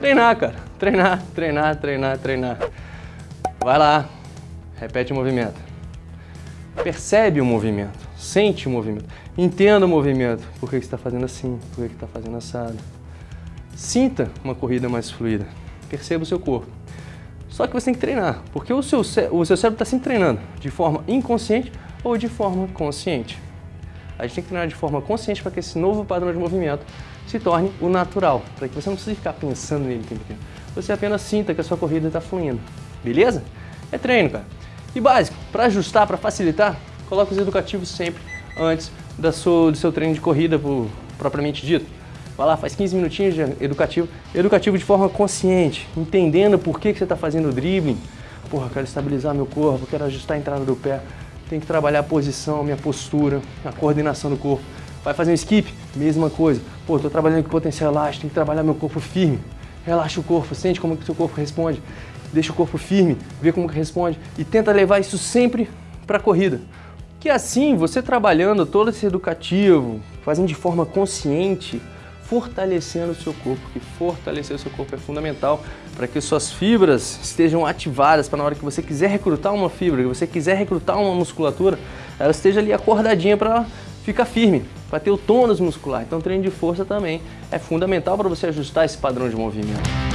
Treinar, cara. Treinar, treinar, treinar, treinar. Vai lá, repete o movimento. Percebe o movimento, sente o movimento, entenda o movimento. Por que está fazendo assim? Por que está fazendo assado? Sinta uma corrida mais fluida. Perceba o seu corpo. Só que você tem que treinar, porque o seu, o seu cérebro está sempre treinando de forma inconsciente ou de forma consciente. A gente tem que treinar de forma consciente para que esse novo padrão de movimento se torne o natural, para que você não precise ficar pensando nele o tempo inteiro. Você apenas sinta que a sua corrida está fluindo, beleza? É treino, cara. E básico, para ajustar, para facilitar, coloque os educativos sempre antes da sua, do seu treino de corrida por, propriamente dito. Vai lá, faz 15 minutinhos de educativo, educativo de forma consciente, entendendo por que, que você está fazendo o dribbling. Porra, quero estabilizar meu corpo, quero ajustar a entrada do pé, tem que trabalhar a posição, a minha postura, a coordenação do corpo. Vai fazer um skip, mesma coisa. Pô, tô trabalhando com potencial elástico, tem que trabalhar meu corpo firme. Relaxa o corpo, sente como que o seu corpo responde deixa o corpo firme, vê como que responde e tenta levar isso sempre para a corrida. Que assim, você trabalhando todo esse educativo, fazendo de forma consciente, fortalecendo o seu corpo, que fortalecer o seu corpo é fundamental para que suas fibras estejam ativadas para na hora que você quiser recrutar uma fibra, que você quiser recrutar uma musculatura, ela esteja ali acordadinha para ficar firme, para ter o tônus muscular. Então treino de força também é fundamental para você ajustar esse padrão de movimento.